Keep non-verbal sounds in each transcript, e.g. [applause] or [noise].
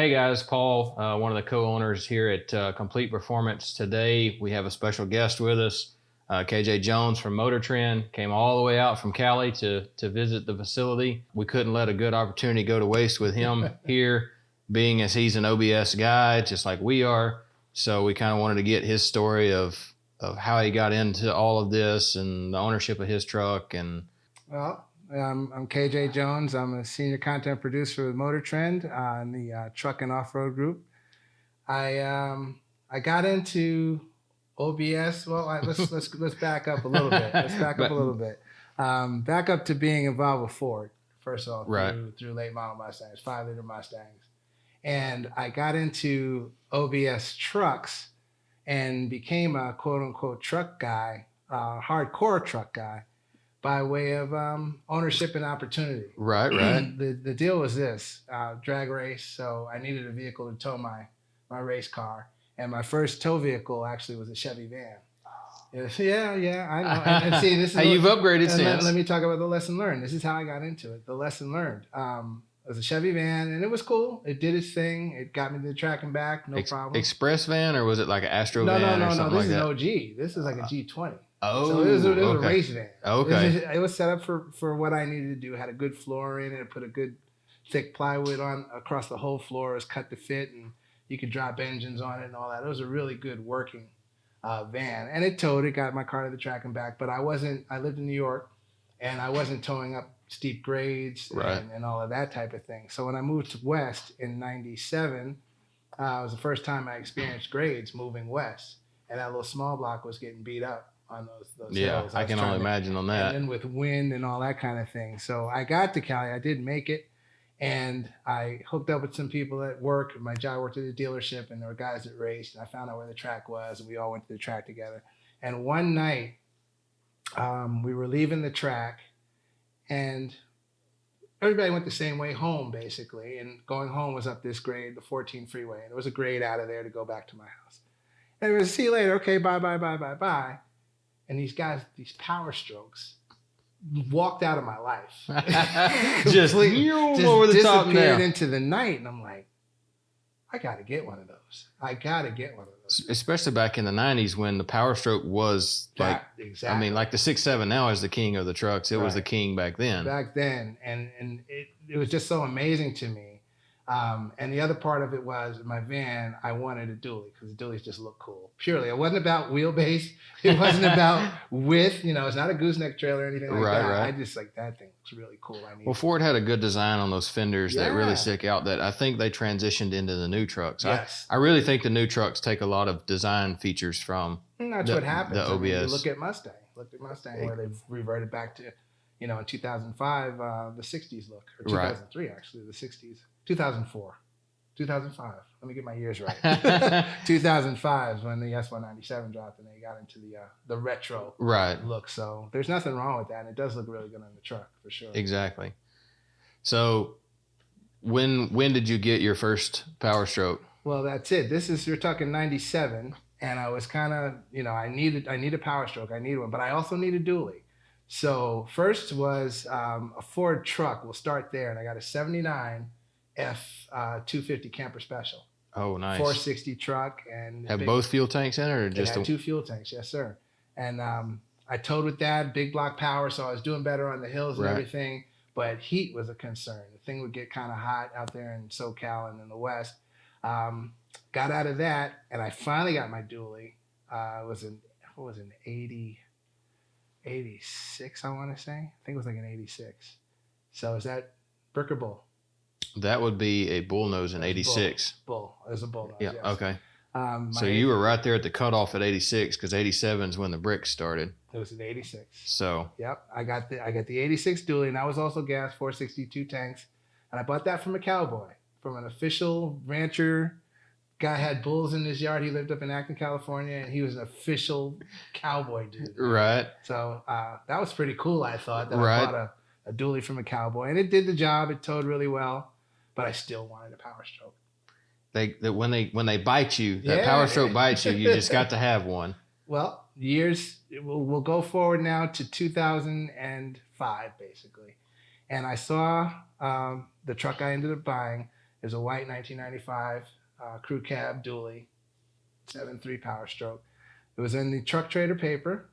Hey guys, Paul, uh, one of the co-owners here at uh, Complete Performance. Today we have a special guest with us, uh, KJ Jones from Motor Trend. Came all the way out from Cali to to visit the facility. We couldn't let a good opportunity go to waste with him [laughs] here, being as he's an OBS guy, just like we are. So we kind of wanted to get his story of of how he got into all of this and the ownership of his truck and. Well, um, I'm KJ Jones. I'm a senior content producer with Motor Trend on the uh, truck and off-road group. I um, I got into OBS. Well, I, let's let's let's back up a little bit. Let's back up a [laughs] little bit. Um, back up to being involved with Ford first of all right. through, through late model Mustangs, five liter Mustangs, and I got into OBS trucks and became a quote unquote truck guy, uh, hardcore truck guy by way of um, ownership and opportunity. Right, right. [clears throat] the the deal was this: uh, drag race. So I needed a vehicle to tow my my race car, and my first tow vehicle actually was a Chevy van. Yeah, yeah, I know. And, and see, this is [laughs] How you've upgraded since. Let, let me talk about the lesson learned. This is how I got into it. The lesson learned. Um, it was a Chevy van, and it was cool. It did its thing. It got me to the track and back, no Ex- problem. Express van or was it like an Astro no, van no, or no, no. This like is that? an OG. This is like a G20. Oh, so it was, a, it was okay. a race van. Okay. It was, it was set up for for what I needed to do. Had a good floor in it. Put a good thick plywood on across the whole floor. It was cut to fit, and you could drop engines on it and all that. It was a really good working uh, van, and it towed. It got my car to the track and back. But I wasn't. I lived in New York, and I wasn't towing up steep grades Right. and, and all of that type of thing. So when I moved to West in '97, uh, it was the first time I experienced grades moving west, and that little small block was getting beat up on those those Yeah, hills. I was can only to- imagine on that. and then with wind and all that kind of thing. So I got to Cali. I did make it, and I hooked up with some people at work. My job worked at a dealership, and there were guys that raced. And I found out where the track was, and we all went to the track together. And one night, um, we were leaving the track, and everybody went the same way home, basically. And going home was up this grade, the 14 freeway, and there was a grade out of there to go back to my house. And it was see you later. Okay, bye, bye, bye, bye, bye. And these guys, these power strokes, walked out of my life. [laughs] Just just over the top now. into the night, and I'm like, I got to get one of those. I got to get one of those. Especially back in the '90s when the Power Stroke was like, That- exactly. I mean, like the six seven now is the king of the trucks. It was the king back then. back then, and and it, it was just so amazing to me. Um, and the other part of it was my van. I wanted a dually because the dualies just look cool. Purely, it wasn't about wheelbase. [laughs] It wasn't about width. You know, it's not a gooseneck trailer or anything like Right, that. right. I just like that thing. It's really cool. I need. Well, Ford had a good design on those fenders that really stick out. That I think they transitioned into the new trucks. yes, I, I really think the new trucks take a lot of design features from. And that's the- what happens. the I mean, OBS. look at Mustang. Look at Mustang, where they've reverted back to, you know, in 2005, uh, the 60s look, or Right. 2003 actually, the 60s, 2004, 2005. Let me get my years right. [laughs] 2005 is when the S197 dropped, and they got into the uh, the retro Right. look. So there's nothing wrong with that. And it does look really good on the truck for sure. Exactly. So, when when did you get your first Power Stroke? Well, that's it. This is you're talking '97, and I was kind of you know I needed I need a Power Stroke, I need one, but I also need a dually. So first was um, a Ford truck. We'll start there, and I got a '79 F uh, 250 Camper Special, Oh, nice. 460 truck, and Have big- both fuel tanks in it, or just a, two fuel tanks, yes sir. And um, I towed with that big block power, so I was doing better on the hills and Right. everything. But heat was a concern. The thing would get kind of hot out there in SoCal and in the West. Um, got out of that, and I finally got my dually. Uh, it was in what was an 80, 86, I want to say. I think it was like an 86. So is that brick or bull? That would be a bullnose in '86. Bull. It was a bull. Yeah. yes. Okay. Um, So you were right there at the cutoff at '86 because '87 is when the bricks started. It was an 86. So Yep, I got the I got the 86 dually, and that was also gas 462 tanks, and I bought that from a cowboy, from an official rancher. Guy had bulls in his yard. He lived up in Acton, California, and he was an official cowboy dude. right. So uh, that was pretty cool. I thought that Right. I bought a, a dually from a cowboy, and it did the job. It towed really well, but I still wanted a power stroke. They that when they when they bite you, that Yeah. Power Stroke bites you. You just got to have one. [laughs] Well, years we'll, we'll go forward now to 2005 basically, and I saw um, the truck I ended up buying is a white 1995 uh, crew cab dually, seven three power stroke. It was in the truck trader paper.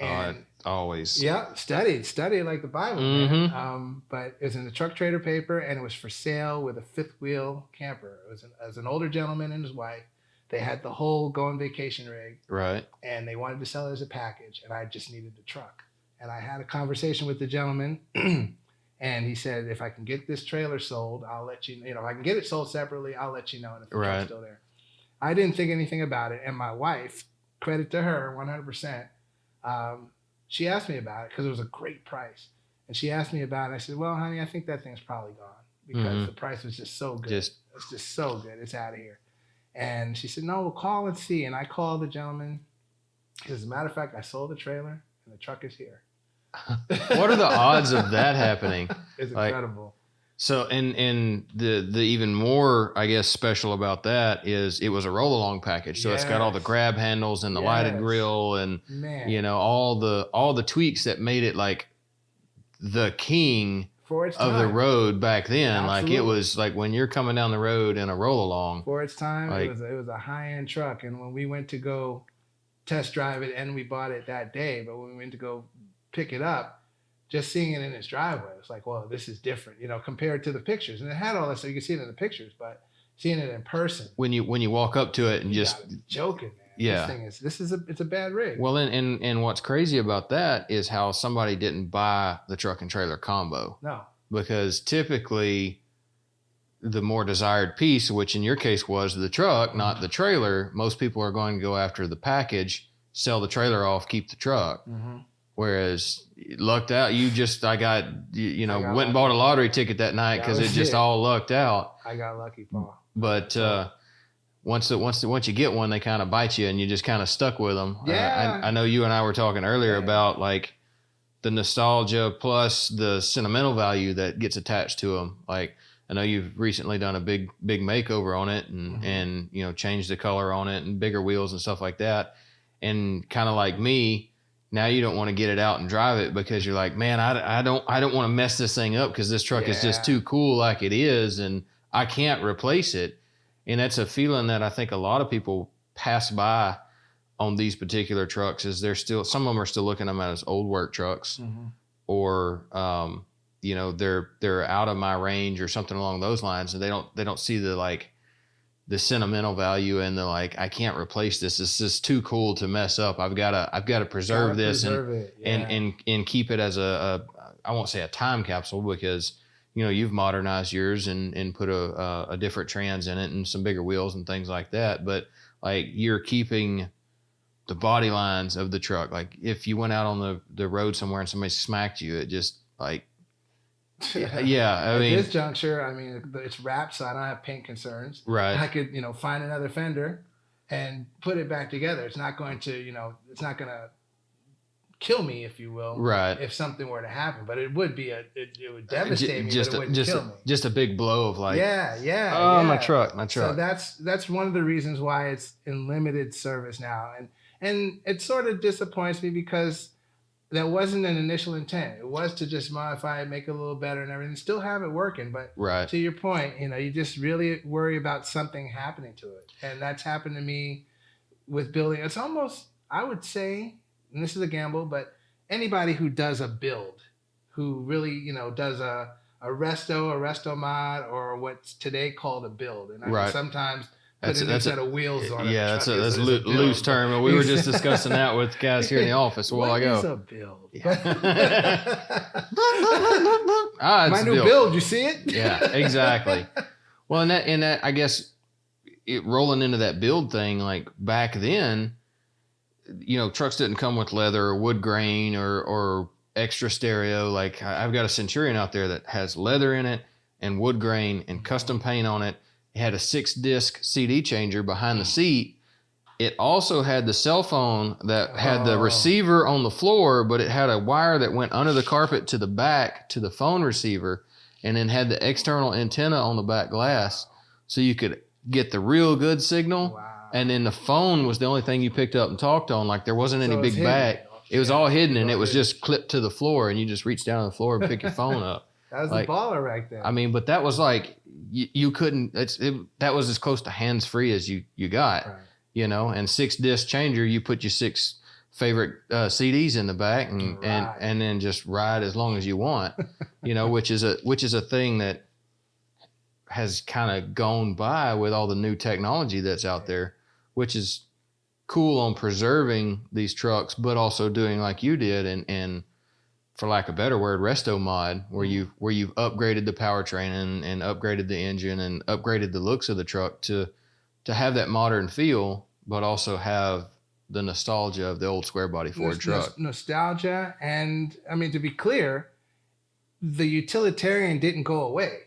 And Always. yeah, studied, studied like the Bible. man. Mhm. Um, but it was in the truck trader paper, and it was for sale with a fifth wheel camper. It was an, as an older gentleman and his wife. They had the whole going vacation rig, Right. and they wanted to sell it as a package, and I just needed the truck. And I had a conversation with the gentleman, [clears throat] and he said, if I can get this trailer sold, I'll let you. You know, if I can get it sold separately, I'll let you know. And if the Right. truck's still there, I didn't think anything about it. And my wife, credit to her, 100%. Um, she asked me about it because it was a great price, and she asked me about it. I said, well, honey, I think that thing's probably gone because Mhm. the price was just so good. Just It's just so good. It's out of here. And she said, No, we'll call and see. And I called the gentleman. Says, As a matter of fact, I sold the trailer and the truck is here. [laughs] what are the odds of that happening? [laughs] It's Like- incredible. So and and the the even more I guess special about that is it was a roll along package. So it's got all the grab handles and the lighted grill and Man, you know all the all the tweaks that made it like the king for its of time. the road back then. Like it was like when you're coming down the road in a roll along. For its time, Like- it was a, it was a high end truck. And when we went to go test drive it, and we bought it that day, but when we went to go pick it up, just seeing it in its driveway, it's like, well, this is different, you know, compared to the pictures. And it had all that, so you can see it in the pictures, but seeing it in person, When you when you walk up to it and just joking, man. Yeah. This thing is this is a it's a bad rig. well and, and and what's crazy about that is how somebody didn't buy the truck and trailer combo. no, because typically the more desired piece, which in your case was the truck, not the trailer, most people are going to go after the package, sell the trailer off, keep the truck. Mm-hmm. Whereas lucked out, you just I got you, you know got went and bought a lottery ticket that night because it just it. all lucked out. I got lucky, Paul. But uh, once the, once the, once you get one, they kind of bite you, and you just kind of stuck with them. Yeah. I, I know you and I were talking earlier Yeah. about like the nostalgia plus the sentimental value that gets attached to them. Like I know you've recently done a big big makeover on it, and Mhm. and you know changed the color on it and bigger wheels and stuff like that. And kind of like me, now you don't want to get it out and drive it because you're like, man, I, I don't I don't want to mess this thing up because this truck is just too cool like it is, and I can't replace it. And that's a feeling that I think a lot of people pass by on these particular trucks. Is they're still some of them are still looking at them as old work trucks, or um, you know they're they're out of my range or something along those lines, and they don't they don't see the like the sentimental value and the like I can't replace this. This is too cool to mess up. I've got to I've got to preserve Gotta this and preserve and yeah. and and keep it as a, a I won't say a time capsule because you know you've modernized yours and and put a, a a different trans in it and some bigger wheels and things like that. But like you're keeping the body lines of the truck. Like if you went out on the the road somewhere and somebody smacked you, it just like yeah, [laughs] yeah I At mean this juncture, I mean, it's wrapped, so I don't have paint concerns. Right. I could, you know, find another fender and put it back together. It's not going to, you know, it's not going to kill me, if you will, right. if something were to happen. But it would be a, it, it would uh, devastate me, just but it a, wouldn't just kill a, me. just a big blow of like yeah, yeah. oh my truck my truck. So that's that's one of the reasons why it's in limited service now, and and it sort of disappoints me because that wasn't an initial intent. It was to just modify it, make it a little better, and everything. Still have it working, but right to your point, you know, you just really worry about something happening to it. And that's happened to me with building. It's almost, I would say, and this is a gamble, but anybody who does a build, who really, you know, does a, a resto, a resto mod, or what's today called a build. And I Right. sometimes That's a that's a- set of wheels on it. yeah that's a that's a build, loose term and we were just [laughs] discussing that with guys here in the office a while What ago is a build? Yeah. [laughs] ah, it's My new build. build, you see it? Yeah, exactly. [laughs] Well, and that, and that, I guess, it, rolling into that build thing, like back then, you know, trucks didn't come with leather or wood grain or or extra stereo. Like I've got a Centurion out there that has leather in it and wood grain and custom paint on it. It had a six disc CD changer behind the seat. It also had the cell phone that had the Oh. receiver on the floor, but it had a wire that went under the carpet to the back to the phone receiver and then had the external antenna on the back glass so you could get the real good signal. Wow. And then the phone was the only thing you picked up and talked on. Like there wasn't any So it's big hidden. back. It was Yeah. all hidden and it was just clipped to the floor and you just reached down on the floor and pick your [laughs] phone up. That was Like, the baller right there. I mean, but that was like you, you couldn't. It's it, that was as close to hands free as you you got. right. You know, and six disc changer, you put your six favorite uh, CDs in the back and and and then just ride as long as you want. [laughs] you know, which is a which is a thing that has kind of gone by with all the new technology that's out there, which is cool on preserving these trucks, but also doing like you did and and for lack of a better word, resto mod, where Mhm. you where you've upgraded the powertrain and, and upgraded the engine and upgraded the looks of the truck to to have that modern feel, but also have the nostalgia of the old square body Ford Nos- truck. nos- nostalgia, and I mean to be clear, the utilitarian didn't go away.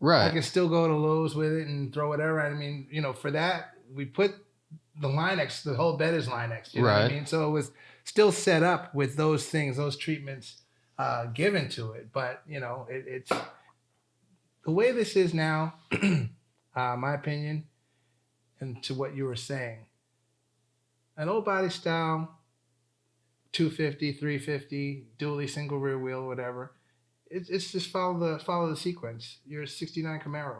Right. I can still go to Lowe's with it and throw whatever. I mean, you know, for that we put the LINE-X, the whole bed is LINE-X. You know what Right. I mean? So it was still set up with those things, those treatments uh, given to it. But you know, it, it's the way this is now. [clears throat] uh, my opinion, and to what you were saying, an old body style, 250, 350, dually single rear wheel, whatever it's, it's just follow the follow the sequence. Your '69 Camaro,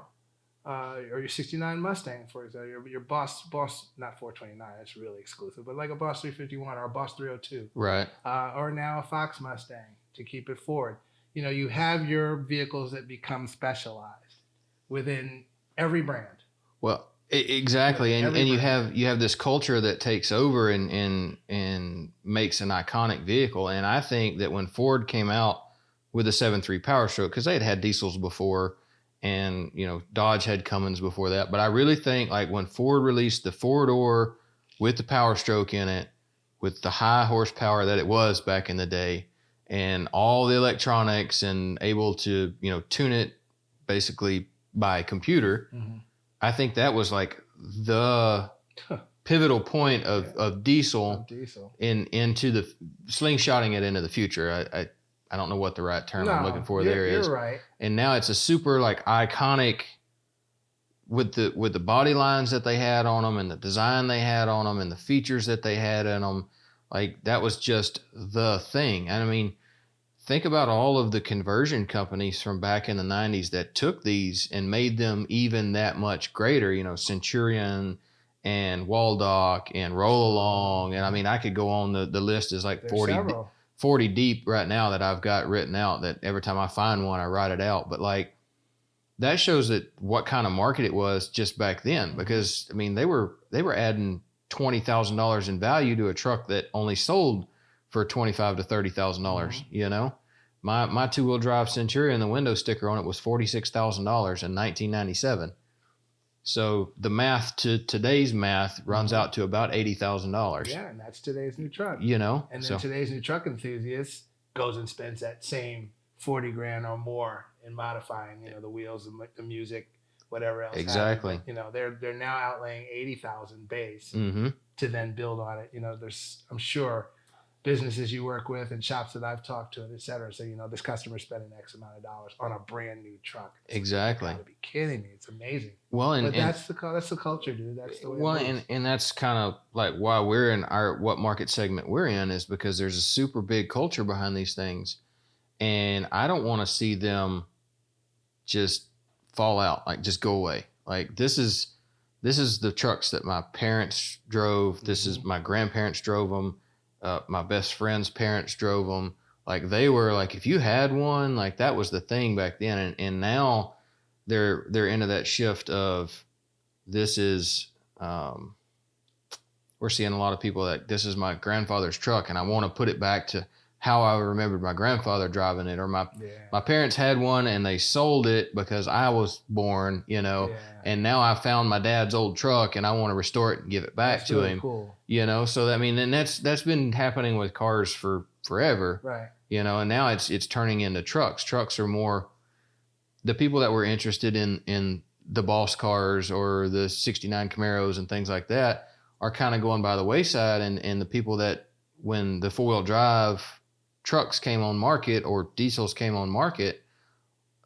uh, or your '69 Mustang, for example, your, your Boss Boss not 429, that's really exclusive, but like a Boss 351 or a Boss 302, Right. uh, or now a Fox Mustang to keep it forward. You know, you have your vehicles that become specialized within every brand. Well, exactly, and, Every and you have you have this culture that takes over and and and makes an iconic vehicle. And I think that when Ford came out with the 7.3 Power Stroke, because they had had diesels before, and you know Dodge had Cummins before that, but I really think like when Ford released the four door with the Power Stroke in it, with the high horsepower that it was back in the day, and all the electronics and able to you know tune it basically by computer. I think that was like the pivotal point of, of diesel Diesel. in into the slingshotting it into the future. I, I I don't know what the right term I'm looking for there is. Right. And now it's a super like iconic with the with the body lines that they had on them and the design they had on them and the features that they had in them. Like that was just the thing. And I mean, think about all of the conversion companies from back in the 90s that took these and made them even that much greater, you know, Centurion and Waldoch and Roll Along. And I mean, I could go on the, the list is like There's 40, several. 40 deep right now that I've got written out that every time I find one, I write it out. But like, that shows that what kind of market it was just back then, because I mean, they were, they were adding $20,000 in value to a truck that only sold for twenty-five to thirty thousand dollars. Mm-hmm. You know, my my two-wheel drive Centurion, the window sticker on it was forty-six thousand dollars in nineteen ninety-seven. So the math to today's math runs mm-hmm. out to about eighty thousand dollars. Yeah, and that's today's new truck. You know, And then so today's new truck enthusiast goes and spends that same 40 grand or more in modifying, you know, the wheels, the, the music, whatever else. Exactly. You know, they're they're now outlaying 80,000 base hmm to then build on it. You know, there's I'm sure businesses you work with and shops that I've talked to, and et cetera. So, you know, this customer's spending X amount of dollars on a brand new truck. It's- Exactly. You gotta be kidding me. It's amazing. Well, and, but and that's the that's the culture, dude. That's the way. well, and and that's kind of like why we're in our what market segment we're in is because there's a super big culture behind these things, and I don't want to see them just fall out, like just go away. Like this is this is the trucks that my parents drove. This is my grandparents drove them. Uh, my best friend's parents drove them. Like they were like if you had one, like that was the thing back then, and and now they're they're into that shift of this is um, we're seeing a lot of people that this is my grandfather's truck and I want to put it back to how I remembered my grandfather driving it or my yeah. my parents had one and they sold it because I was born, you know, yeah. and now I found my dad's old truck and I want to restore it and give it back That's to really him, Cool. you know. So I mean, and that's that's been happening with cars for forever Right. you know and now it's it's turning into trucks trucks are more the people that were interested in in the boss cars or the 69 camaros and things like that are kind of going by the wayside and and the people that when the four-wheel drive trucks came on market or diesels came on market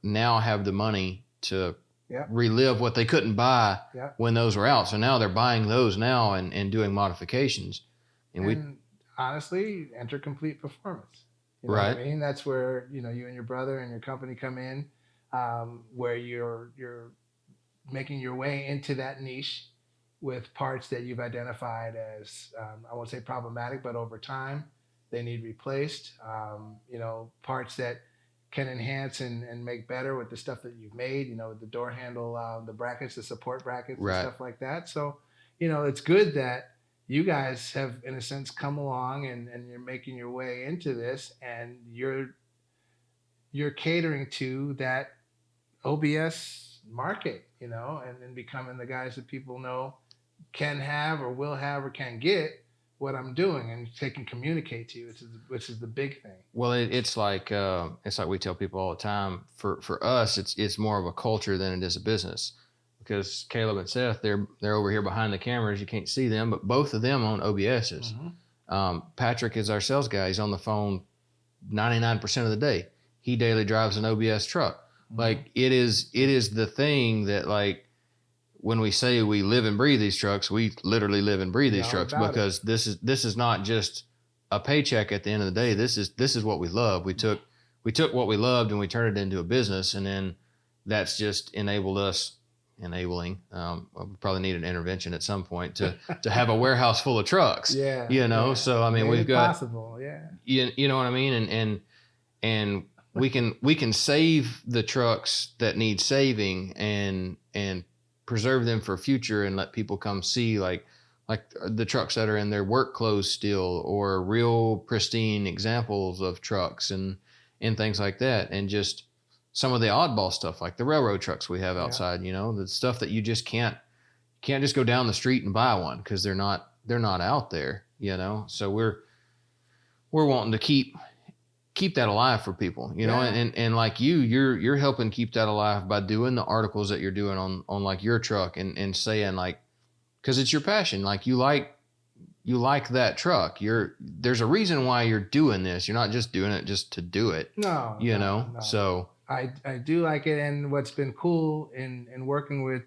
now have the money to Yeah. relive what they couldn't buy Yeah. when those were out so now they're buying those now and, and doing modifications and we honestly, enter complete performance. You know Right. I mean? That's where you know you and your brother and your company come in, um, where you're you're making your way into that niche with parts that you've identified as um, I won't say problematic, but over time they need replaced. Um, you know, parts that can enhance and, and make better with the stuff that you've made. You know, the door handle, uh, the brackets, the support brackets, Right. and stuff like that. So, you know, it's good that you guys have, in a sense, come along and, and you're making your way into this, and you're you're catering to that OBS market, you know, and, then becoming the guys that people know can have or will have or can get what I'm doing, and they can communicate to you, which is which is the big thing. Well, it, it's like uh, it's like we tell people all the time. For for us, it's it's more of a culture than it is a business. Because Caleb and Seth, they're they're over here behind the cameras. You can't see them, but both of them own OBSs. Mhm. Um, Patrick is our sales guy. He's on the phone 99% of the day. He daily drives an OBS truck. Mm-hmm. Like it is it is the thing that like when we say we live and breathe these trucks, we literally live and breathe Yeah, these trucks about it. because this is this is not just a paycheck at the end of the day. This is this is what we love. We took we took what we loved and we turned it into a business and then that's just enabled us enabling um, we probably need an intervention at some point to [laughs] to have a warehouse full of trucks yeah, you know yeah. so i mean Made we've got possible, yeah. you, you know what I mean? And and and we can we can save the trucks that need saving and and preserve them for future and let people come see like like the trucks that are in their work clothes still or real pristine examples of trucks and and things like that and just some of the oddball stuff like the railroad trucks we have Yeah. outside you know the stuff that you just can't can't just go down the street and buy one because they're not they're not out there you know so we're we're wanting to keep keep that alive for people you know Yeah. and, and like you you're you're helping keep that alive by doing the articles that you're doing on on like your truck and and saying like because it's your passion like you like you like that truck you're there's a reason why you're doing this you're not just doing it just to do it No, you no, know no. so I I do like it, and what's been cool in in working with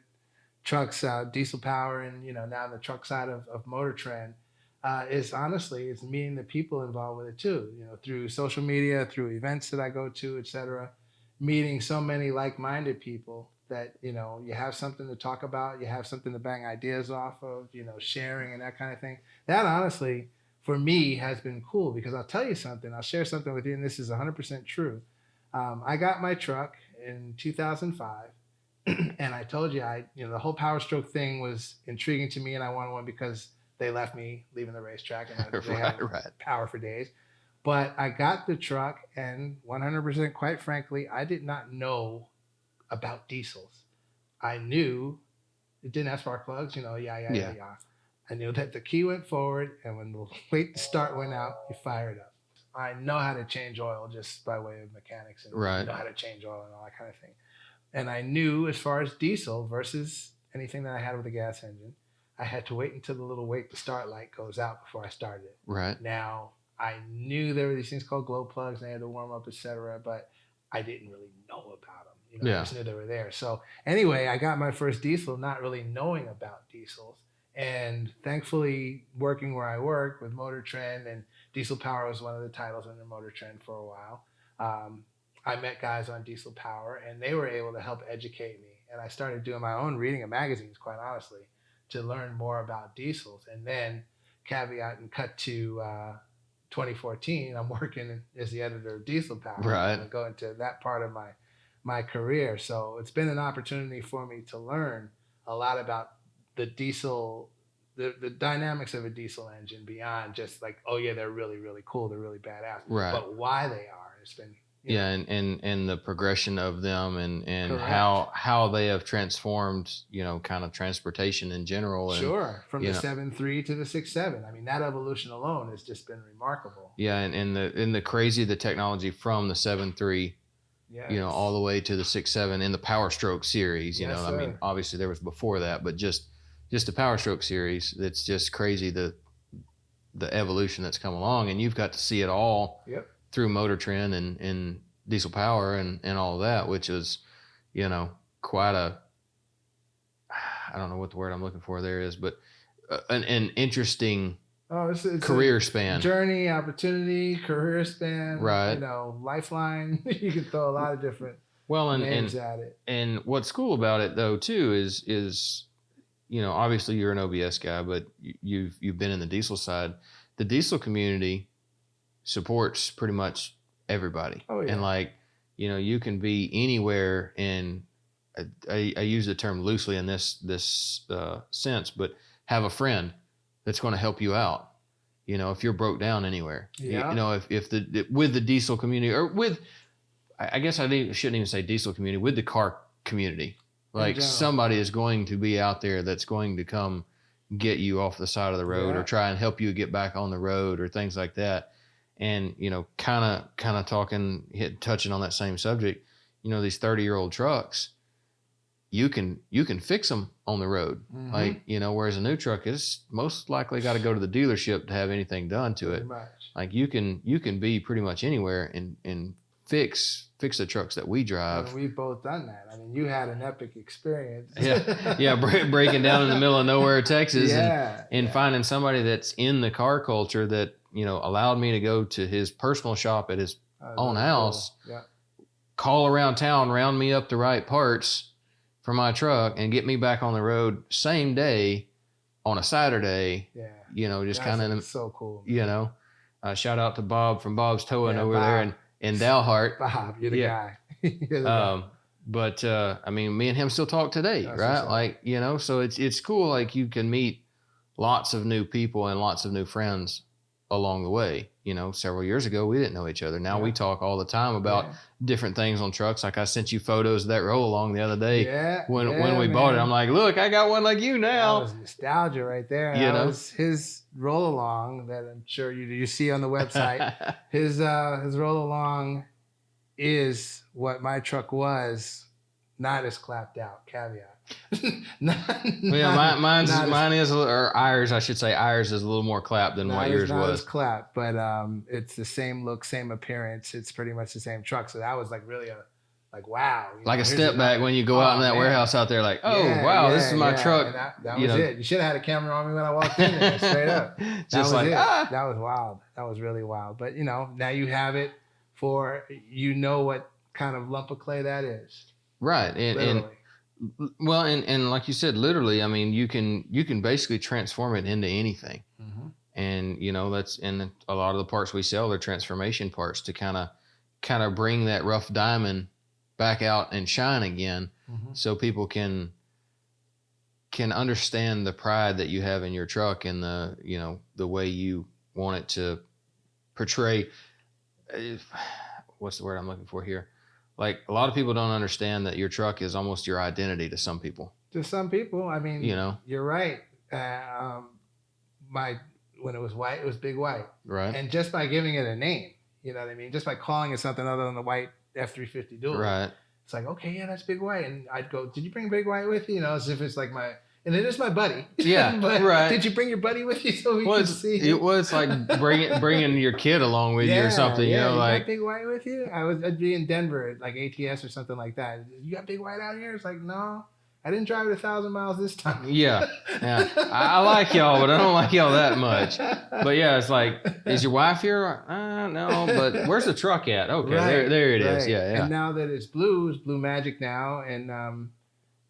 trucks, uh, diesel power, and you know now the truck side of, of Motor Trend, uh, is honestly it's meeting the people involved with it too. You know through social media, through events that I go to, etc. Meeting so many like-minded people that you know you have something to talk about, you have something to bang ideas off of, you know sharing and that kind of thing. That honestly for me has been cool because I'll tell you something. I'll share something with you, and this is 100% true. Um, I got my truck in 2005, [clears throat] and I told you I, you know, the whole Power Stroke thing was intriguing to me, and I wanted one because they left me leaving the racetrack, and [laughs] they had right right power for days. But I got the truck, and 100%, quite frankly, I did not know about diesels. I knew it didn't have spark plugs, you know, yeah, yeah, yeah, Yeah. yeah. I knew that the key went forward, and when the [laughs] to start went out, you fired up. I know how to change oil just by way of mechanics and Right. know how to change oil and all that kind of thing. And I knew as far as diesel versus anything that I had with a gas engine, I had to wait until the little wait to start light goes out before I started it. right Now I knew there were these things called glow plugs and they had to warm up, etc. But I didn't really know about them. You know, Yeah. I just knew they were there. So anyway, I got my first diesel, not really knowing about diesels, and thankfully working where I work with Motor Trend and Diesel Power was one of the titles under Motor Trend for a while. Um, I met guys on Diesel Power, and they were able to help educate me. And I started doing my own reading of magazines, quite honestly, to learn more about diesels. And then caveat and cut to uh, 2014, I'm working as the editor of Diesel Power. Right. And go into that part of my my career. So it's been an opportunity for me to learn a lot about the diesel, the, the dynamics of a diesel engine beyond just like, oh yeah, they're really, really cool, they're really badass. right But why they are, it's been know, yeah and, and and the progression of them and and Correct. how how they have transformed you know kind of transportation in general and Sure, from the know- seven three to the six seven. I mean, that evolution alone has just been remarkable. yeah and, and the and the crazy the technology from the 7.3 Yeah, you know all the way to the six seven in the power stroke series you Yes, know i mean obviously there was before that but just just the power stroke series it's just crazy the the evolution that's come along and you've got to see it all Yep. Through motor trend and and diesel power and and all that which is you know quite a i don't know what the word i'm looking for there is but uh, an, an interesting Oh, it's, it's career span. journey, opportunity, career span, Right. You know, lifeline. [laughs] you can throw a lot of different Well, and names and at it. and what's cool about it though too is is you know obviously you're an OBS guy, but you've you've been in the diesel side. The diesel community supports pretty much everybody, Oh, yeah. and like you know you can be anywhere in. I, I, use the term loosely in this this uh, sense, but have a friend that's going to help you out. You know, if you're broke down anywhere, You- Yeah. you know, if if the with the diesel community or with I I guess I shouldn't even say diesel community with the car community. Like somebody is going to be out there that's going to come get you off the side of the road Yeah. or try and help you get back on the road or things like that. And you know, kind of kind of talking hit touching on that same subject. You know, these thirty year old trucks, you can you can fix them on the road. Mhm. Like you know, whereas a new truck is most likely got to go to the dealership to have anything done to it like you can you can be pretty much anywhere and and fix fix the trucks that we drive And we've both done that. I mean, you had an epic experience. Yeah. yeah bre- breaking down in the middle of nowhere texas and [laughs] yeah. and yeah. finding somebody that's in the car culture that you know allowed me to go to his personal shop at his That own house. cool. Yeah. call around town round me up the right parts for my truck and get me back on the road same day on a saturday Yeah. you know just kind of so cool. you know uh, shout out to bob from bob's towing Yeah, over there Bob. in, in dalhart [laughs] Bob, you're the Yeah. guy. [laughs] You're the guy. Um, but uh, I mean, me and him still talk today, That's right? Like you know, so it's it's cool. Like you can meet lots of new people and lots of new friends along the way. You know, several years ago we didn't know each other. Now we talk all the time about Yeah. different things on trucks. Like I sent you photos of that roll along the other day yeah, when yeah, when we bought it. I'm like, look, I got one like you That now. was nostalgia right there. You that know? was his roll along that I'm sure you you see on the website. [laughs] his uh his roll along is what my truck was, not as clapped out. Caveat. [laughs] not, yeah, mine, mine's not as- mine is a little- or ours, I should say, ours is a little more clapped than what yours was. as clapped, but um, it's the same look, same appearance. It's pretty much the same truck. So that was like really a like wow. Like know, a step back when you go out in Oh, that man. warehouse out there, like, oh Yeah, wow, this is my yeah, truck. and That, that you was know. it. You should have had a camera on me when I walked in there, [laughs] straight up. That Just was like it. ah, That was wild. That was really wild. But you know, now you have it for you know what kind of lump of clay that is. right. And, and Literally. Well, and and like you said, literally, I mean, you can you can basically transform it into anything. Mhm. And you know that's and a lot of the parts we sell are transformation parts to kind of kind of bring that rough diamond back out and shine again, Mhm. so people can can understand the pride that you have in your truck and the you know the way you want it to portray uh, what's the word i'm looking for here like a lot of people don't understand that your truck is almost your identity to some people To some people, I mean, you know you're right. Uh, um, my when it was white, it was big white, right and just by giving it a name, you know what I mean. Just by calling it something other than the white F three fifty dual, right it's like okay, yeah, that's big white, and I'd go, did you bring big white with you? You know, as if it's like my. And it is my buddy. Yeah, [laughs] right. Did you bring your buddy with you so we well, can see? it was like bringing bringing your kid along with you or something you know got like big white with you. I was I'd be in Denver at like ATS or something like that. You got big white out here? It's like no, I didn't drive it a thousand miles this time. yeah yeah I, I like y'all but i don't like y'all that much but yeah it's like is your wife here uh, no but where's the truck at okay there, Right, there it is. right. yeah yeah And now that it's blue, it's Blue Magic now, and um,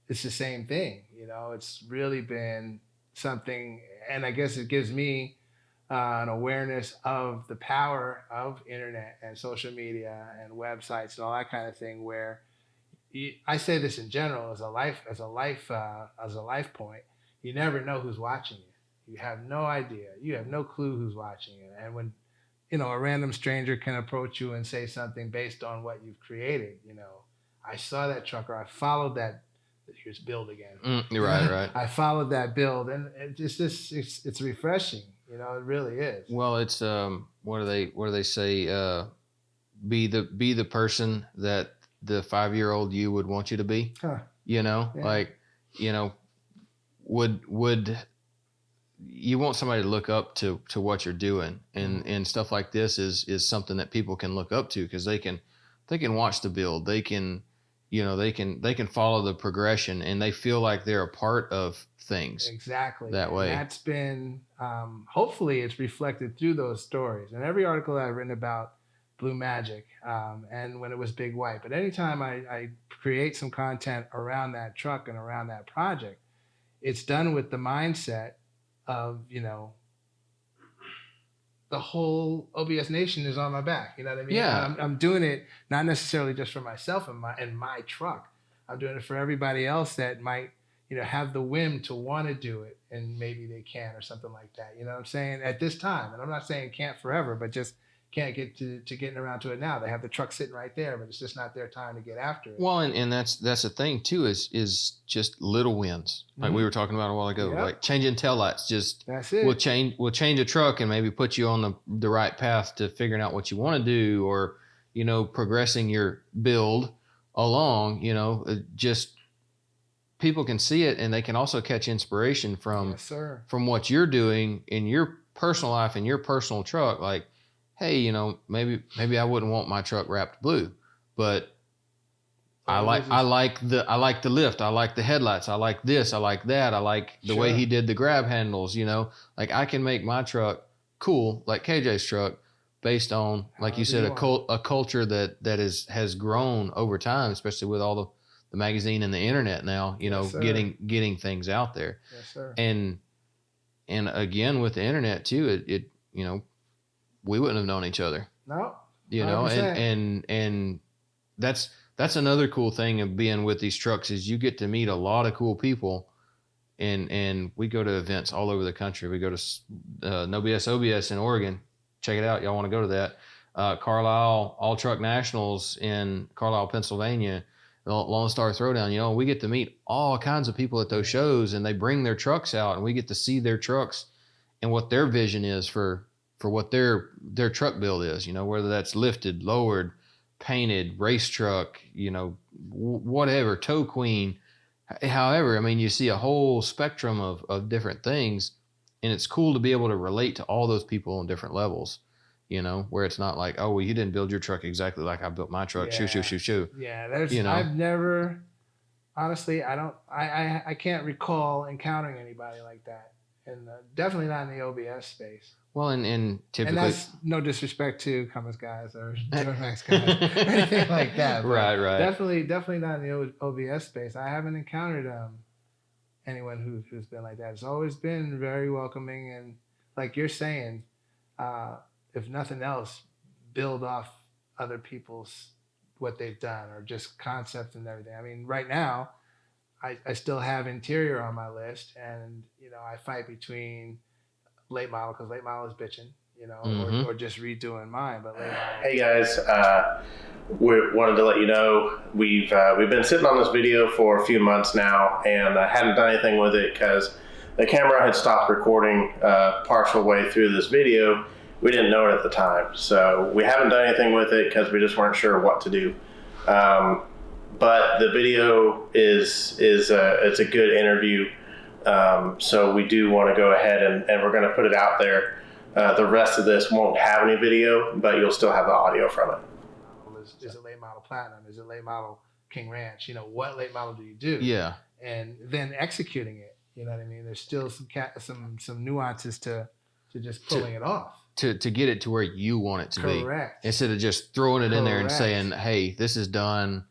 it's the same thing. You know, it's really been something, and I guess it gives me uh, an awareness of the power of internet and social media and websites and all that kind of thing. Where you, I say this in general as a life as a life uh, as a life point, you never know who's watching you. You have no idea. You have no clue who's watching you. And when you know a random stranger can approach you and say something based on what you've created, you know, I saw that truck or I followed that. Here's build again. Mm, you're right right I followed that build, and it's just it's it's refreshing. You know, it really is. Well, it's um, what do they what do they say? Uh, be the be the person that the five year old you would want you to be. Huh. You know, Yeah. like you know, would would you want somebody to look up to to what you're doing and Mm-hmm. and stuff like this is is something that people can look up to because they can they can watch the build they can you know they can they can follow the progression and they feel like they're a part of things exactly that way. And that's been um, hopefully it's reflected through those stories and every article I've written about Blue Magic um, and when it was Big White. But anytime I, I create some content around that truck and around that project, it's done with the mindset of you know the whole OBS nation is on my back. You know what I mean? Yeah. I'm, I'm doing it not necessarily just for myself and my and my truck. I'm doing it for everybody else that might, you know, have the whim to want to do it and maybe they can or something like that. You know what I'm saying? At this time, and I'm not saying can't forever, but just can't get to, to getting around to it now. They have the truck sitting right there, but it's just not their time to get after it. Well, and, and that's that's the thing too is is just little wins like we Mhm. were talking about a while ago, Yep. like changing taillights. Just That's it. we'll change we'll change a truck and maybe put you on the the right path to figuring out what you want to do, or you know progressing your build along. You know, uh, just people can see it and they can also catch inspiration from yes, sir. from what you're doing in your personal life in your personal truck like hey you know maybe maybe i wouldn't want my truck wrapped blue but i like i like the i like the lift. I like the headlights. I like this. I like that. I like the way he did the grab handles you know? Like i can make my truck cool like kj's truck based on like you said you a cult a culture that that is has grown over time especially with all the the magazine and the internet now you know Yes, getting getting things out there. Yes, sir. and and again with the internet too it, it you know we wouldn't have known each other no. you know 100%. and and and that's that's another cool thing of being with these trucks is you get to meet a lot of cool people and and we go to events all over the country we go to uh, no bs obs in oregon check it out y'all want to go to that uh, carlisle all truck nationals in carlisle pennsylvania Lone Star Throwdown, you know, we get to meet all kinds of people at those shows and they bring their trucks out and we get to see their trucks and what their vision is for for what their their truck build is, you know, whether that's lifted, lowered, painted, race truck, you know, w- whatever, tow queen. However, I mean, you see a whole spectrum of of different things and it's cool to be able to relate to all those people on different levels. You know, where it's not like, oh, well, you didn't build your truck exactly like I built my truck. Shoo, shoo, shoo, shoo. Yeah, there's. You know. I've never, honestly, I don't. I, I I can't recall encountering anybody like that, and definitely not in the OBS space. Well, and, and typically, And that's no disrespect to Cummins guys or [laughs] Duramax guys, or anything like that. right, right. Definitely, definitely not in the OBS space. I haven't encountered um anyone who, who's been like that. It's always been very welcoming and, like you're saying, uh, if nothing else, build off other people's what they've done or just concepts and everything. I mean, right now, I, I still have interior on my list, and you know, I fight between late model because late model is bitching, you know, Mhm. or, or just redoing mine. But late model, Hey guys, uh, we wanted to let you know we've uh, we've been sitting on this video for a few months now, and I hadn't done anything with it because the camera had stopped recording uh, partial way through this video. We didn't know it at the time, so we haven't done anything with it because we just weren't sure what to do. Um, but the video is is a, it's a good interview, um, so we do want to go ahead and, and we're going to put it out there. Uh, the rest of this won't have any video, but you'll still have the audio from it. is, is it late model platinum? Is it late model King Ranch? You know, what late model do you do? yeah, And then executing it. You know what I mean? There's still some cat, some some nuances to to just pulling it off. to to get it to where you want it to be, Correct. instead of just throwing it in there and saying, "Hey, this is done,"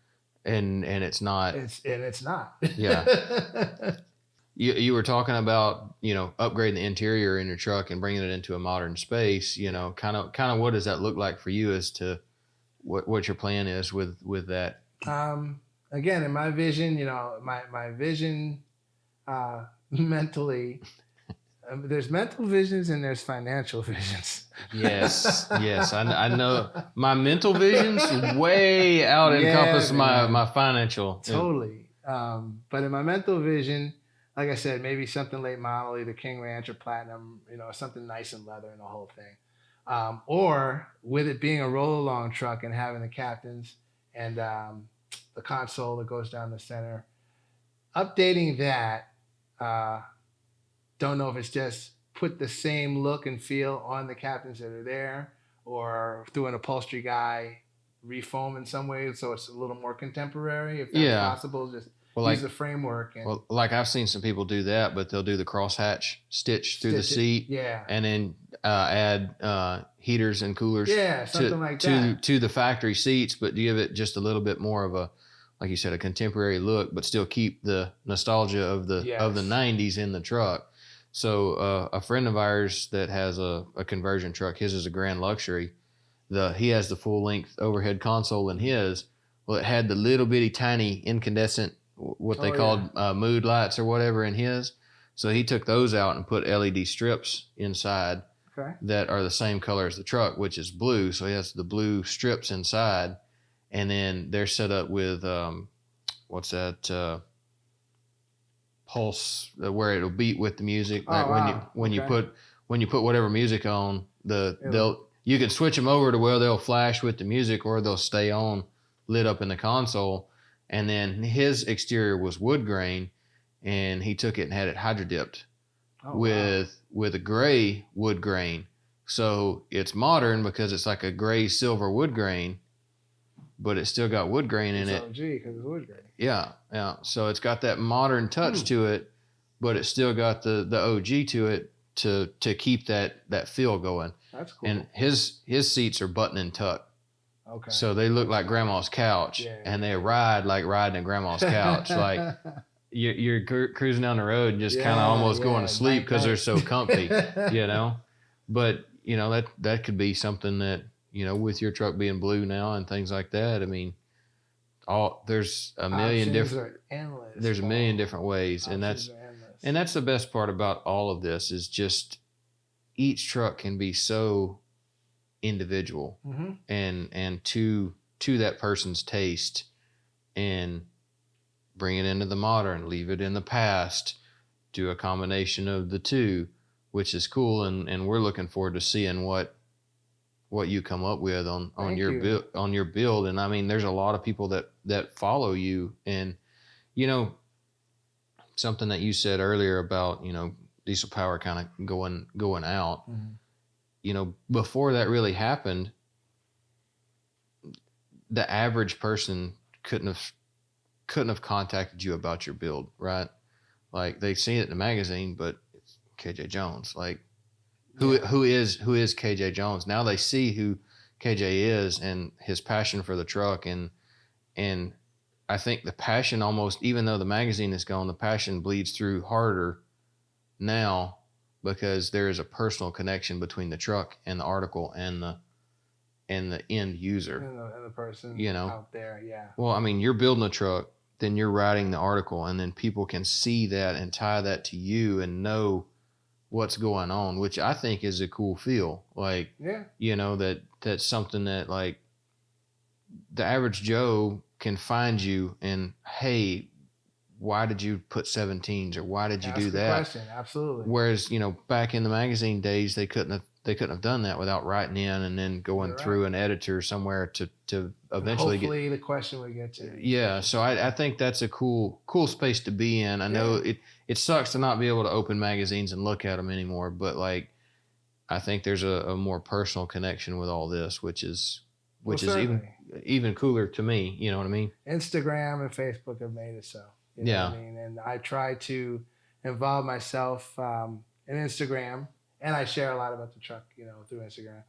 and and it's not. It's and it's not. Yeah. [laughs] You you were talking about you know upgrading the interior in your truck and bringing it into a modern space. You know, kind of kind of what does that look like for you as to what what your plan is with with that? um, again, in my vision, you know, my my vision uh, [laughs] mentally. Um, there's mental visions and there's financial [laughs] visions. Yes, [laughs] yes, I, I know my mental visions way out Yeah, encompass my man. my financial. Totally. Um, but in my mental vision, like I said, maybe something late model, either King Ranch or Platinum, you know, something nice and leather and the whole thing. Um, or with it being a roll along truck and having the captains and um, the console that goes down the center, updating that, uh, don't know if it's just put the same look and feel on the captains that are there or through an upholstery guy refoam in some ways so it's a little more contemporary if that's Yeah. possible. Just Well, like use the framework and well, like I've seen some people do that, but they'll do the crosshatch stitch through the stitch it. seat Yeah. and then uh, add uh, heaters and coolers Yeah, something to like that. to the factory seats, but give it just a little bit more of a, like you said, a contemporary look, but still keep the nostalgia of the of the '90s in the truck. So uh, a friend of ours that has a, a conversion truck, his is a Grand Luxury. The he has the full length overhead console in his. Well, it had the little bitty tiny incandescent, what they Oh, called uh, mood lights or whatever in his. So he took those out and put LED strips inside Okay. that are the same color as the truck, which is blue. So he has the blue strips inside, and then they're set up with um, what's that uh, pulse uh, where it'll beat with the music. Oh, Like when you wow. when you put when you put whatever music on, the It'll- they'll you can switch them over to where they'll flash with the music or they'll stay on lit up in the console. And then his exterior was wood grain, and he took it and had it hydro dipped Oh, wow. with with a gray wood grain. So it's modern because it's like a gray silver wood grain, but it's still got wood grain in It's it. OG because it's wood grain. Yeah, yeah. So it's got that modern touch Hmm. to it, but it's still got the the OG to it to to keep that that feel going. That's cool. And his his seats are button and tuck, okay. so they look like grandma's couch, Yeah. and they ride like riding a grandma's couch. like [laughs] you're, you're cru- cruising down the road and just kind of almost going to sleep because they're so comfy [laughs] you know but you know that that could be something that you know with your truck being blue now and things like that i mean all there's a million Options different endless. there's a million different ways and that's Options are endless. and that's the best part about all of this is just each truck can be so individual Mhm. and and to to that person's taste and bring it into the modern leave it in the past do a combination of the two which is cool and and we're looking forward to seeing what what you come up with on on Thank your you. build on your build and i mean there's a lot of people that that follow you and you know something that you said earlier about you know diesel power kind of going going out Mhm. You know, before that really happened, the average person couldn't have couldn't have contacted you about your build, right? Like they've seen it in the magazine, but it's KJ Jones. Like who Yeah. who is who is KJ Jones? Now they see who KJ is and his passion for the truck and and I think the passion almost even though the magazine is gone, the passion bleeds through harder now because there is a personal connection between the truck and the article and the and the end user. And the, and the person You know. out there, yeah. Well, I mean, you're building a truck, then you're writing the article, and then people can see that and tie that to you and know what's going on, which I think is a cool feel. Like, Yeah. you know, that that's something that like the average Joe can find you and hey, why did you put 17s or why did you Ask do that? Question. Absolutely. Whereas, you know, back in the magazine days, they couldn't have they couldn't have done that without writing in and then going You're through an editor somewhere to to eventually get. The question would get to. Yeah, so I, I think that's a cool cool space to be in. I know it it sucks to not be able to open magazines and look at them anymore, but like I think there's a, a more personal connection with all this, which is which Well, is even even cooler to me. You know what I mean? Instagram and Facebook have made it so. You know Yeah. I mean, and I try to involve myself um, in Instagram, and I share a lot about the truck, you know, through Instagram,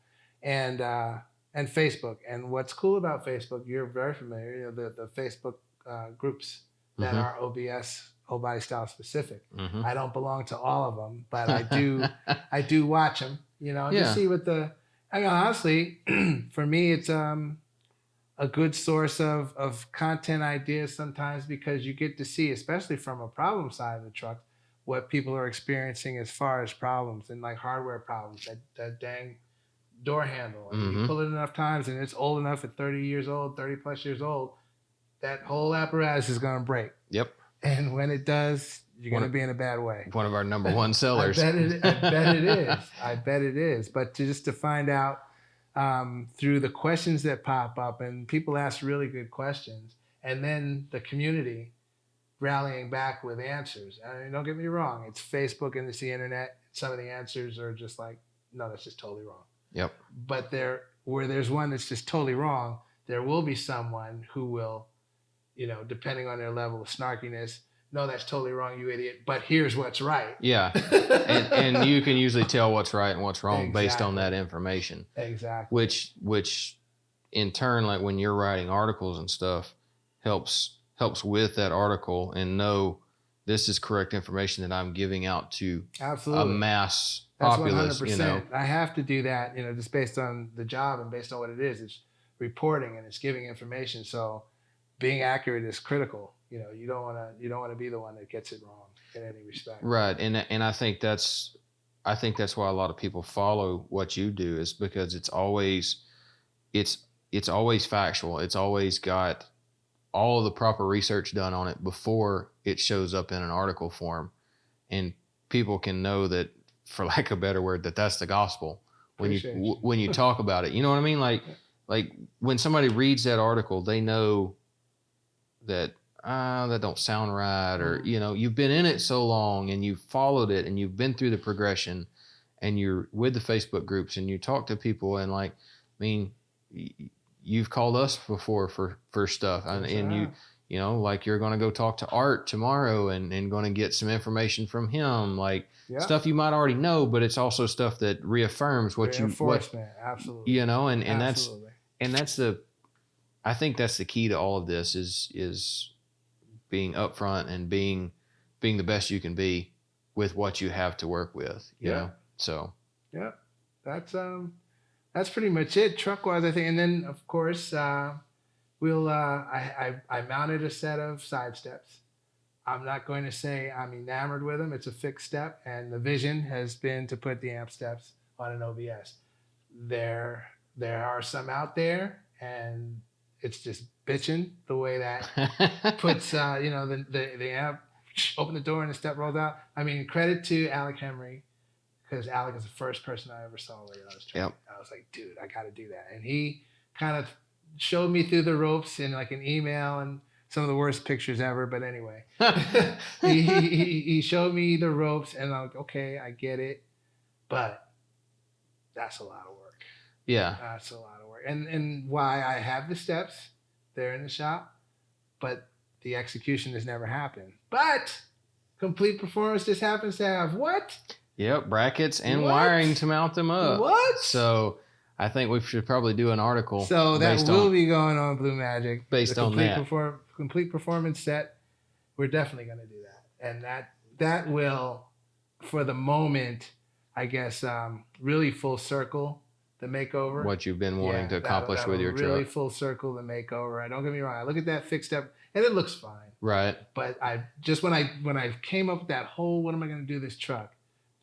and uh, and Facebook. And what's cool about Facebook, you're very familiar, you know, the the Facebook uh, groups that Mhm. are OBS, whole body style specific. Mhm. I don't belong to all of them, but I do. [laughs] I do watch them, you know, and Yeah. just see what the. I mean, honestly, [clears throat] for me, it's um a good source of of content ideas sometimes because you get to see, especially from a problem side of the truck, what people are experiencing as far as problems and like hardware problems. That that dang door handle. And You Mhm. pull it enough times, and it's old enough at thirty years old, thirty plus years old. That whole apparatus is going to break, yep, and when it does, you're going to be in a bad way. one of our number [laughs] one sellers. I bet it. I bet it is. I bet it is. But to just to find out um, through the questions that pop up, and people ask really good questions, and then the community rallying back with answers. I mean, don't get me wrong. It's Facebook and it's the internet. Some of the answers are just like, no, that's just totally wrong. Yep. But there, where there's one that's just totally wrong, there will be someone who will, you know, depending on their level of snarkiness, no, that's totally wrong, you idiot. But here's what's right. Yeah, [laughs] and, and you can usually tell what's right and what's wrong based on that information. exactly. which which in turn like when you're writing articles and stuff helps helps with that article and know this is correct information that I'm giving out to Absolutely. a mass That's populace hundred you know. I have to do that, you know, just based on the job and based on what it is. It's reporting and it's giving information. So being accurate is critical. You know, you don't want to you don't want to be the one that gets it wrong in any respect. right and and I think that's I think that's why a lot of people follow what you do is because it's always it's it's always factual it's always got all the proper research done on it before it shows up in an article form and people can know that for [laughs] lack of a better word that that's the gospel when you, Appreciate you. w- when you talk about it you know what i mean like like when somebody reads that article they know that ah that don't sound right or Mhm. you know you've been in it so long and you've followed it and you've been through the progression and you're with the facebook groups and you talk to people and like i mean you've called us before for for stuff and, and you you know like you're going to go talk to art tomorrow and and going to get some information from him like Yeah. stuff you might already know but it's also stuff that reaffirms what you what absolutely. you know and and that's and that's the i think that's the key to all of this is is being upfront and being being the best you can be with what you have to work with you Yeah. know? So. Yeah, that's um that's pretty much it truck wise i think. And then of course uh we'll uh I, I i mounted a set of side steps. I'm not going to say i'm enamored with them it's a fixed step and the vision has been to put the amp steps on an obs there there are some out there and it's just bitching the way that [laughs] puts uh, you know the, the the amp open the door and the step rolls out. I mean, credit to Alec Henry because Alec is the first person I ever saw lay on his track. Yep. I was like, dude, I got to do that, and he kind of showed me through the ropes in like an email and some of the worst pictures ever. But anyway, [laughs] he, he, he- he showed me the ropes, and I'm like, okay, I get it, but that's a lot of work. yeah That's a lot of work. And and why I have the steps there in the shop, but the execution has never happened. But complete performance just happens to have what? yep brackets and What? wiring to mount them up what? so i think we should probably do an article So that will on be going on Blue Magic. Based on that. Perform, complete performance set. We're definitely going to do that, and that that will, for the moment, I guess, um, really full circle the makeover. what you've been wanting Yeah, to accomplish that'll with your really truck full circle the makeover. I don't get me wrong. I look at that fixed up, and it looks fine. right But I just when I when I came up with that whole what am I going to do this truck,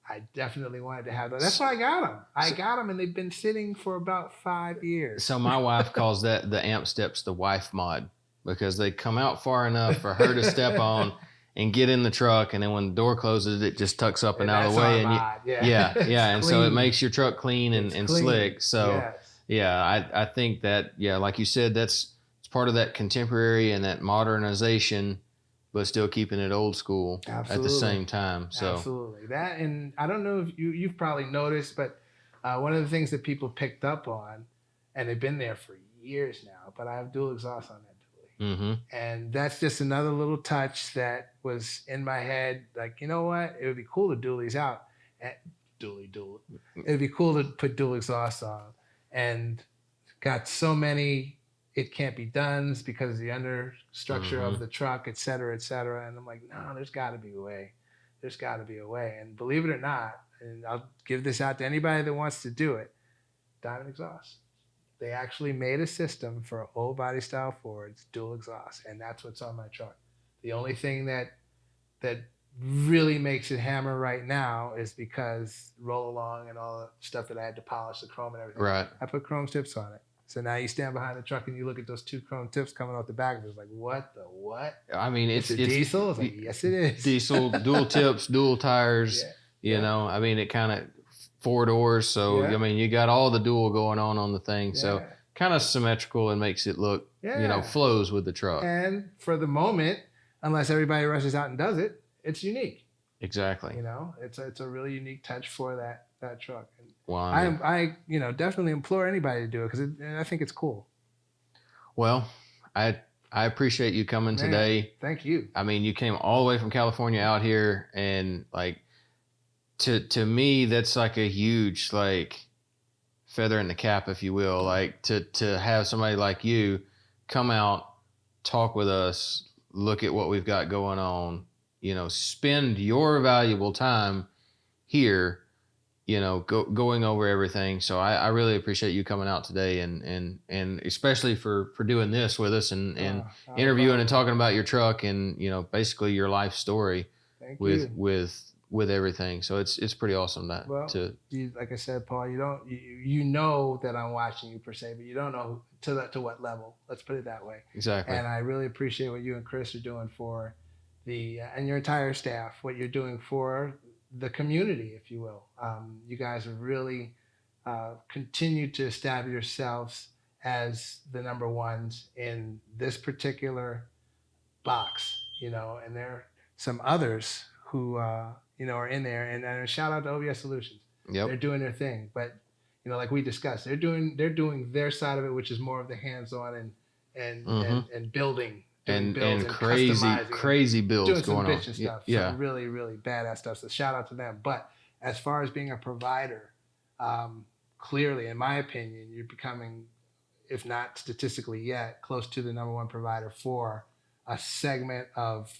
I definitely wanted to have that. That's why I got them. I got them, and they've been sitting for about five years. So my wife calls that the amp steps the wife mod because they come out far enough for her to step on [laughs] and get in the truck, and then when the door closes, it just tucks up and, out of the way, and you, yeah, yeah, [laughs] yeah, and so it makes your truck clean and, and clean. slick. So Yes. yeah, I I think that yeah, like you said, that's it's part of that contemporary and that modernization, but still keeping it old school at the same time. So Absolutely. That and I don't know if you you've probably noticed, but uh, one of the things that people picked up on, and they've been there for years now, but I have dual exhaust on that dually. hmm And that's just another little touch that was in my head. Like, you know what? It would be cool to dual these out. And dually dual. It would be cool to put dual exhaust on. And got so many it can't be done because of the understructure Mhm. of the truck, et cetera, et cetera. And I'm like, no, there's got to be a way. There's got to be a way. And believe it or not, and I'll give this out to anybody that wants to do it, Diamond Exhaust. They actually made a system for old body style Fords, dual exhaust, and that's what's on my truck. The only thing that that really makes it hammer right now is because roll along and all the stuff that I had to polish the chrome and everything. right. I put chrome tips on it. So now you stand behind the truck and you look at those two chrome tips coming off the back. of It's like, what the what? I mean, it's It's, it's diesel. It's like, yes, it is. diesel, dual [laughs] tips, dual tires. Yeah. You Yeah. know, I mean, it kind of four doors. So Yeah. I mean, you got all the dual going on on the thing. So kind of symmetrical and makes it look, you know, flows with the truck. And for the moment, unless everybody rushes out and does it, it's unique. exactly. You know, it's a, it's a really unique touch for that that truck. And I I I you know definitely implore anybody to do it because I think it's cool. Well, I I appreciate you coming Man. today. Thank you. I mean, you came all the way from California out here, and like to to me, that's like a huge like feather in the cap, if you will. Like to to have somebody like you come out, talk with us, look at what we've got going on. You know, spend your valuable time here. You know, go, going over everything. So I, I really appreciate you coming out today, and and and especially for for doing this with us, and and Uh, interviewing and talking about your truck and you know basically your life story Thank with you. with with everything so it's it's pretty awesome that Well, to you, like I said, Paul, you don't you, you know that I'm watching you per se, but you don't know to that to what level. Let's put it that way. exactly And I really appreciate what you and Chris are doing for the uh, and your entire staff. What you're doing for the community, if you will. Um, you guys have really uh, continued to establish yourselves as the number ones in this particular box. You know, and there are some others who uh, you know are in there. And, and a shout out to OBS Solutions. Yep. They're doing their thing. But you know like we discussed they're doing they're doing their side of it which is more of the hands-on and and and, Mhm. and building doing and and crazy crazy builds doing some going on. bitchin' Y- stuff. Yeah. some really really badass stuff. So shout out to them. But as far as being a provider um, clearly in my opinion you're becoming if not statistically yet close to the number one provider for a segment of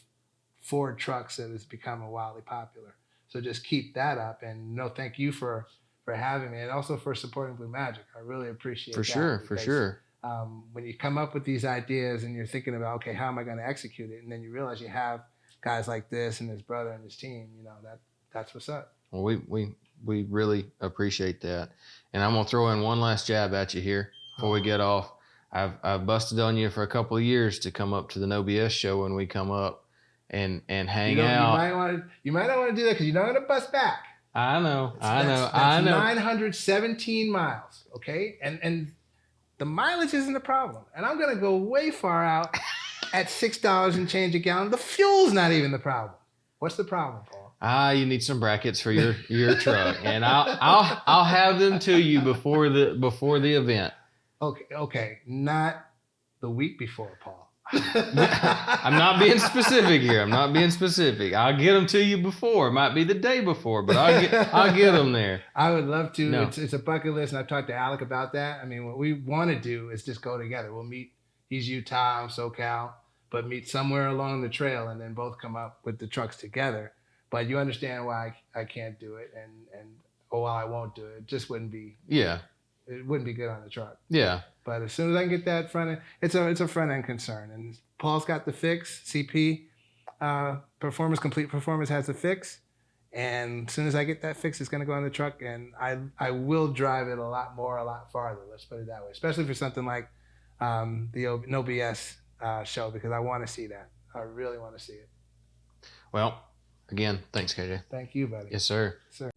Ford trucks that has become wildly popular. So just keep that up, and no, thank you for for having me, and also for supporting Blue Magic. I really appreciate that. for that sure for sure Um, when you come up with these ideas and you're thinking about, okay, how am I going to execute it, and then you realize you have guys like this and his brother and his team, you know that that's what's up. well we we we really appreciate that and i'm gonna throw in one last jab at you here before we get off i've i've busted on you for a couple of years to come up to the no bs show when we come up and and hang you, out you might want to you might not want to do that because you're not going to bust back. i know i know That's- i that's know 917 miles. Okay, and and the mileage isn't the problem. And I'm gonna go way far out [laughs] at six dollars and change a gallon. The fuel's not even the problem. What's the problem, Paul? Ah, you need some brackets for your your truck, and I'll I'll I'll have them to you before the before the event. Okay, okay, not the week before, Paul. I'm not being specific here. I'm not being specific. I'll get them to you before. It might be the day before, but I'll get I'll get them there. [laughs] I would love to. No. It's, it's a bucket list, and I've talked to Alec about that. I mean, what we want to do is just go together. We'll meet. He's Utah, I'm SoCal, but meet somewhere along the trail, and then both come up with the trucks together. But you understand why I, I can't do it, and and oh, well, I won't do it. It just wouldn't be. Yeah, It wouldn't be good on the truck. yeah, But as soon as I can get that front end, it's a it's a front end concern. And Paul's got the fix. CP, uh, Performance Complete Performance has the fix. And as soon as I get that fix, it's gonna go on the truck, and I I will drive it a lot more, a lot farther. Let's put it that way. Especially for something like um, the O- No BS uh, show, because I want to see that. I really want to see it. Well, again, thanks, KJ. Thank you, buddy. Yes, sir. Sir.